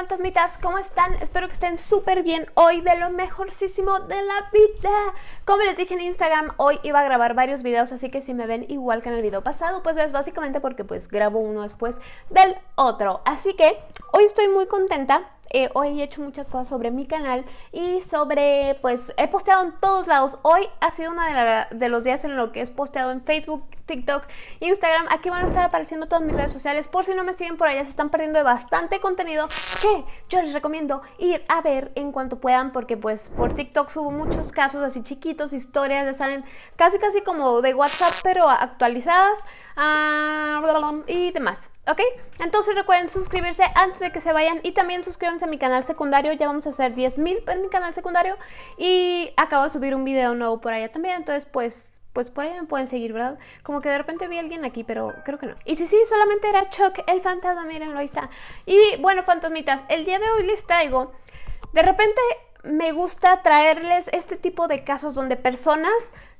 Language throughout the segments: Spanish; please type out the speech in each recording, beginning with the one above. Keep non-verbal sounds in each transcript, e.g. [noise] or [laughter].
fantasmitas, ¿cómo están? Espero que estén súper bien. Hoy de lo mejorcísimo de la vida. Como les dije en Instagram, hoy iba a grabar varios videos Así que si me ven igual que en el video pasado Pues es básicamente porque pues grabo uno después del otro. Así que hoy estoy muy contenta eh, hoy he hecho muchas cosas sobre mi canal y sobre, pues, he posteado en todos lados. Hoy ha sido uno de, los días en lo que he posteado en Facebook, TikTok, Instagram. Aquí van a estar apareciendo todas mis redes sociales. Por si no me siguen por allá, se están perdiendo de bastante contenido que yo les recomiendo ir a ver en cuanto puedan porque pues por TikTok subo muchos casos así chiquitos, historias, ya saben, casi casi como de WhatsApp pero actualizadas uh, y demás. ¿Ok? Entonces recuerden suscribirse antes de que se vayan y también suscríbanse a mi canal secundario. Ya vamos a hacer 10.000 en mi canal secundario y acabo de subir un video nuevo por allá también. Entonces, pues, pues por ahí me pueden seguir, ¿verdad? Como que de repente vi a alguien aquí, pero creo que no. Y si sí, solamente era Chuck, el fantasma, mírenlo, ahí está. Y bueno, fantasmitas, el día de hoy les traigo... De repente me gusta traerles este tipo de casos donde personas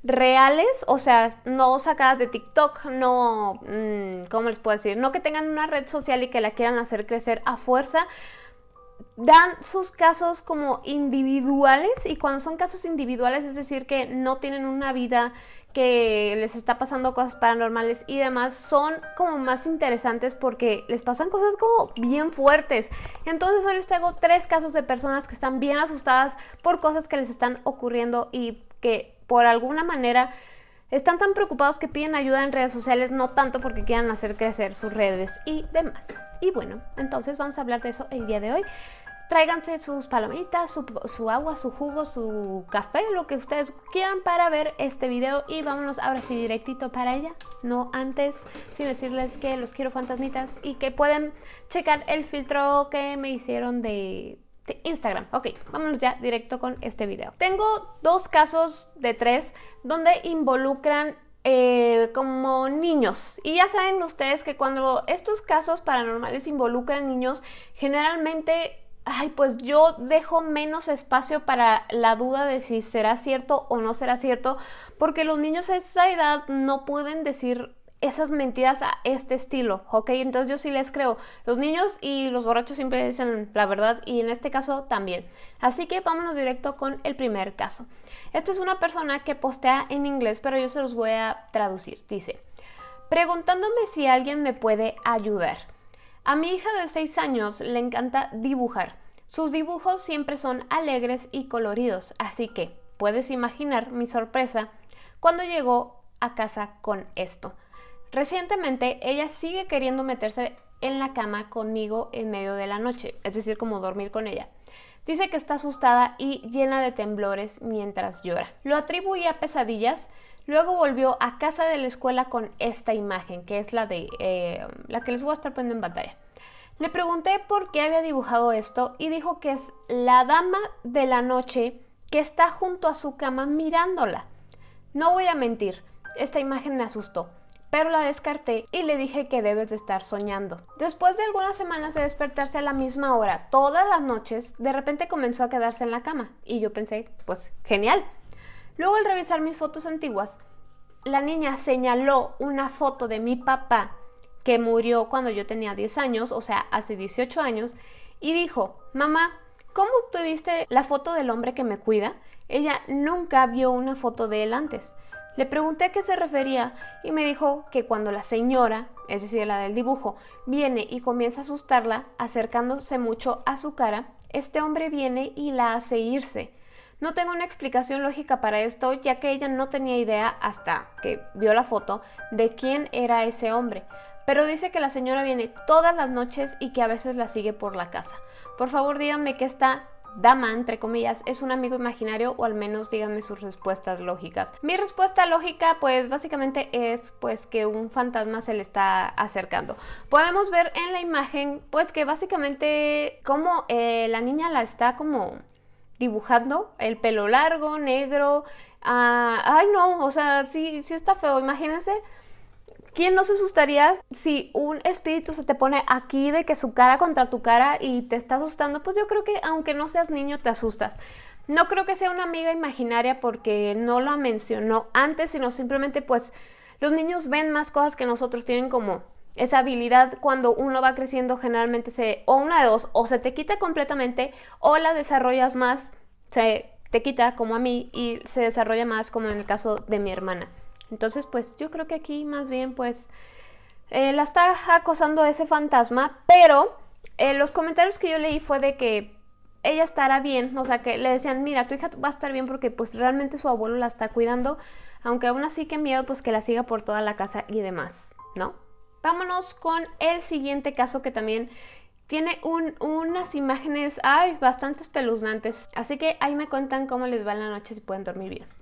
reales, o sea, no sacadas de TikTok, no, mm, ¿cómo les puedo decir? No que tengan una red social y que la quieran hacer crecer a fuerza, dan sus casos como individuales y cuando son casos individuales es decir que no tienen una vida que les está pasando cosas paranormales y demás son como más interesantes porque les pasan cosas como bien fuertes. Entonces hoy les traigo tres casos de personas que están bien asustadas por cosas que les están ocurriendo y que por alguna manera están tan preocupados que piden ayuda en redes sociales, no tanto porque quieran hacer crecer sus redes y demás. Y bueno, entonces vamos a hablar de eso el día de hoy. Tráiganse sus palomitas, su, agua, su jugo, su café, lo que ustedes quieran para ver este video y vámonos ahora sí directito para ella. No antes, sin decirles que los quiero fantasmitas y que pueden checar el filtro que me hicieron de Instagram. Ok, vámonos ya directo con este video. Tengo dos casos de tres donde involucran eh, como niños. Y ya saben ustedes que cuando estos casos paranormales involucran niños, generalmente ay, pues yo dejo menos espacio para la duda de si será cierto o no será cierto, porque los niños a esa edad no pueden decir esas mentiras a este estilo, ¿ok? Entonces yo sí les creo. Los niños y los borrachos siempre dicen la verdad y en este caso también. Así que vámonos directo con el primer caso. Esta es una persona que postea en inglés, pero yo se los voy a traducir. Dice, preguntándome si alguien me puede ayudar. A mi hija de 6 años le encanta dibujar. Sus dibujos siempre son alegres y coloridos, así que puedes imaginar mi sorpresa cuando llegó a casa con esto. Recientemente ella sigue queriendo meterse en la cama conmigo en medio de la noche, es decir, como dormir con ella. Dice que está asustada y llena de temblores mientras llora. Lo atribuye a pesadillas, luego volvió a casa de la escuela con esta imagen, que es la de eh, la que les voy a estar poniendo en pantalla. Le pregunté por qué había dibujado esto y dijo que es la dama de la noche que está junto a su cama mirándola. No voy a mentir, esta imagen me asustó pero la descarté y le dije que debes de estar soñando. Después de algunas semanas de despertarse a la misma hora todas las noches, de repente comenzó a quedarse en la cama y yo pensé, pues genial. Luego al revisar mis fotos antiguas, la niña señaló una foto de mi papá que murió cuando yo tenía 10 años, o sea, hace 18 años, y dijo, mamá, ¿cómo obtuviste la foto del hombre que me cuida? Ella nunca vio una foto de él antes. Le pregunté a qué se refería y me dijo que cuando la señora, es decir, la del dibujo, viene y comienza a asustarla, acercándose mucho a su cara, este hombre viene y la hace irse. No tengo una explicación lógica para esto, ya que ella no tenía idea hasta que vio la foto de quién era ese hombre, pero dice que la señora viene todas las noches y que a veces la sigue por la casa. Por favor díganme qué está dama, entre comillas, es un amigo imaginario o al menos díganme sus respuestas lógicas. Mi respuesta lógica pues básicamente es pues que un fantasma se le está acercando. Podemos ver en la imagen pues que básicamente como eh, la niña la está como dibujando, el pelo largo, negro, ah, ay no, o sea, sí, sí está feo, imagínense ¿Quién no se asustaría si un espíritu se te pone aquí de que su cara contra tu cara y te está asustando? Pues yo creo que aunque no seas niño te asustas. No creo que sea una amiga imaginaria porque no lo mencionó antes, sino simplemente pues los niños ven más cosas que nosotros, tienen como esa habilidad cuando uno va creciendo generalmente se, o una de dos, o se te quita completamente o la desarrollas más, se te quita como a mí y se desarrolla más como en el caso de mi hermana. Entonces pues yo creo que aquí más bien pues eh, la está acosando ese fantasma, pero eh, los comentarios que yo leí fue de que ella estará bien, o sea que le decían, mira, tu hija va a estar bien porque pues realmente su abuelo la está cuidando, aunque aún así que miedo pues que la siga por toda la casa y demás, ¿no? Vámonos con el siguiente caso que también tiene unas imágenes, ay, bastante espeluznantes, así que ahí me cuentan cómo les va en la noche si pueden dormir bien.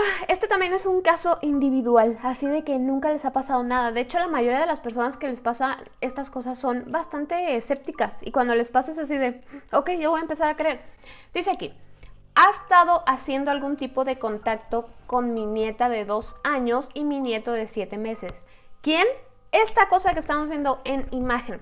Ah, este también es un caso individual, así de que nunca les ha pasado nada. De hecho, la mayoría de las personas que les pasa estas cosas son bastante escépticas y cuando les pasa es así de, ok, yo voy a empezar a creer. Dice aquí, ha estado haciendo algún tipo de contacto con mi nieta de dos años y mi nieto de siete meses. ¿Quién? Esta cosa que estamos viendo en imagen.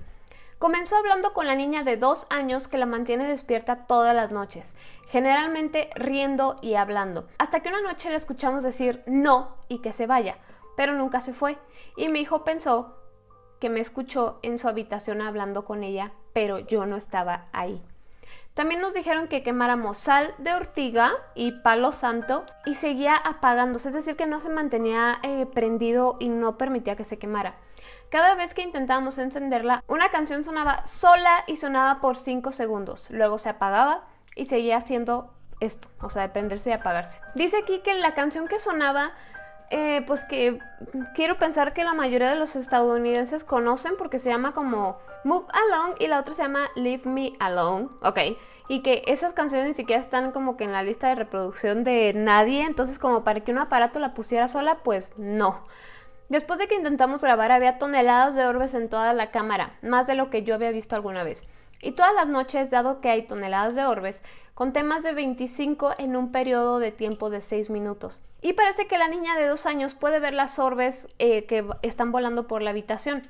Comenzó hablando con la niña de dos años que la mantiene despierta todas las noches, generalmente riendo y hablando, hasta que una noche le escuchamos decir no y que se vaya, pero nunca se fue, y mi hijo pensó que me escuchó en su habitación hablando con ella, pero yo no estaba ahí. También nos dijeron que quemáramos sal de ortiga y palo santo y seguía apagándose, es decir, que no se mantenía eh, prendido y no permitía que se quemara. Cada vez que intentábamos encenderla, una canción sonaba sola y sonaba por 5 segundos. Luego se apagaba y seguía haciendo esto, o sea, de prenderse y apagarse. Dice aquí que la canción que sonaba, eh, pues que quiero pensar que la mayoría de los estadounidenses conocen porque se llama como Move Along y la otra se llama Leave Me Alone, ok. Y que esas canciones ni siquiera están como que en la lista de reproducción de nadie, entonces como para que un aparato la pusiera sola, pues no. Después de que intentamos grabar había toneladas de orbes en toda la cámara, más de lo que yo había visto alguna vez. Y todas las noches, dado que hay toneladas de orbes, conté más de 25 en un periodo de tiempo de 6 minutos. Y parece que la niña de 2 años puede ver las orbes eh, que están volando por la habitación.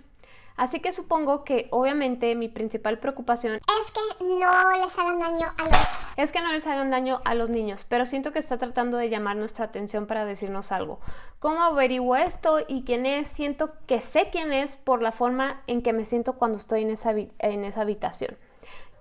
Así que supongo que obviamente mi principal preocupación es que no les hagan daño a los... Es que no les hagan daño a los niños, pero siento que está tratando de llamar nuestra atención para decirnos algo. ¿Cómo averiguo esto y quién es? Siento que sé quién es por la forma en que me siento cuando estoy en esa, en esa habitación.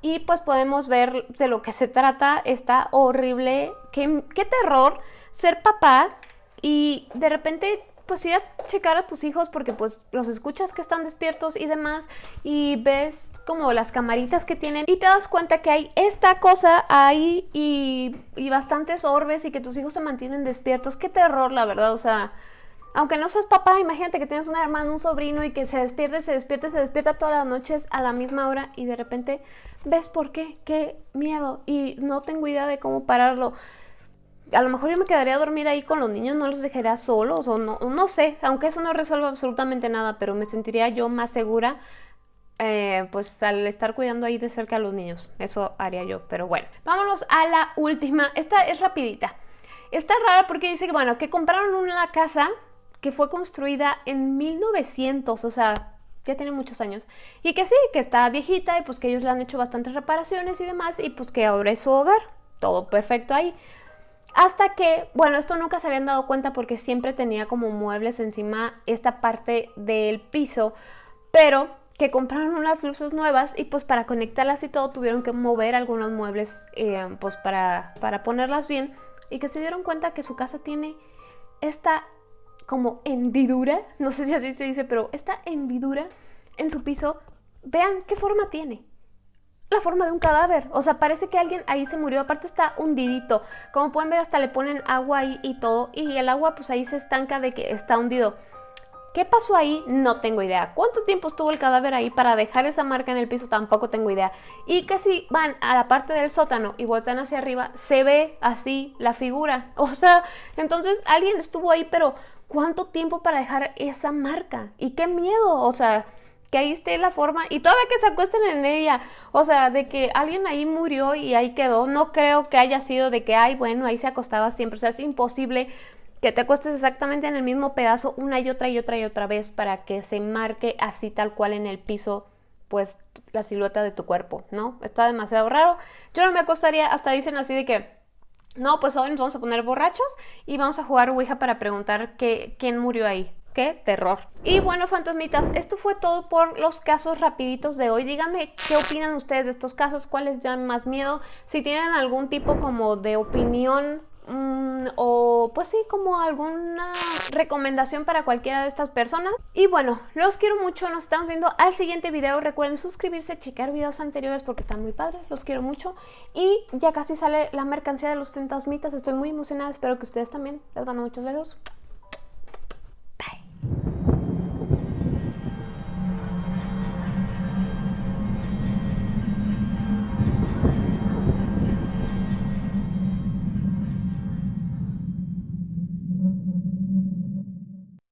Y pues podemos ver de lo que se trata, está horrible, qué, qué terror ser papá y de repente pues ir a checar a tus hijos porque pues los escuchas que están despiertos y demás y ves como las camaritas que tienen y te das cuenta que hay esta cosa ahí y, y bastantes orbes y que tus hijos se mantienen despiertos. Qué terror, la verdad, o sea... Aunque no seas papá, imagínate que tienes una hermana, un sobrino y que se despierte, se despierta, se despierta todas las noches a la misma hora y de repente ves por qué, qué miedo y no tengo idea de cómo pararlo a lo mejor yo me quedaría a dormir ahí con los niños, no los dejaría solos o no, no sé, aunque eso no resuelva absolutamente nada, pero me sentiría yo más segura eh, pues al estar cuidando ahí de cerca a los niños, eso haría yo, pero bueno, vámonos a la última, esta es rapidita, está rara porque dice que bueno, que compraron una casa que fue construida en 1900, o sea, ya tiene muchos años, y que sí, que está viejita y pues que ellos le han hecho bastantes reparaciones y demás, y pues que ahora es su hogar, todo perfecto ahí. Hasta que, bueno, esto nunca se habían dado cuenta porque siempre tenía como muebles encima esta parte del piso, pero que compraron unas luces nuevas y pues para conectarlas y todo tuvieron que mover algunos muebles eh, pues para, para ponerlas bien y que se dieron cuenta que su casa tiene esta como hendidura, no sé si así se dice, pero esta hendidura en su piso, vean qué forma tiene la forma de un cadáver. O sea, parece que alguien ahí se murió. Aparte está hundidito. Como pueden ver, hasta le ponen agua ahí y todo. Y el agua pues ahí se estanca de que está hundido. ¿Qué pasó ahí? No tengo idea. ¿Cuánto tiempo estuvo el cadáver ahí para dejar esa marca en el piso? Tampoco tengo idea. Y que si van a la parte del sótano y voltean hacia arriba, se ve así la figura. [laughs] O sea, entonces alguien estuvo ahí, pero ¿cuánto tiempo para dejar esa marca? Y qué miedo. O sea, que ahí esté la forma y todavía que se acuesten en ella, o sea, de que alguien ahí murió y ahí quedó, no creo que haya sido de que, ay, bueno, ahí se acostaba siempre, o sea, es imposible que te acuestes exactamente en el mismo pedazo una y otra y otra y otra vez para que se marque así tal cual en el piso, pues la silueta de tu cuerpo, ¿no? Está demasiado raro. Yo no me acostaría, hasta dicen así de que, no, pues hoy nos vamos a poner borrachos y vamos a jugar Ouija para preguntar que, quién murió ahí qué terror. Y bueno, fantasmitas, esto fue todo por los casos rapiditos de hoy. Díganme qué opinan ustedes de estos casos, cuáles dan más miedo, si tienen algún tipo como de opinión Mm, o pues sí, como alguna recomendación para cualquiera de estas personas. Y bueno, los quiero mucho, nos estamos viendo al siguiente video. Recuerden suscribirse, checar videos anteriores porque están muy padres, los quiero mucho. Y ya casi sale la mercancía de los fantasmitas, estoy muy emocionada, espero que ustedes también. Les mando muchos besos.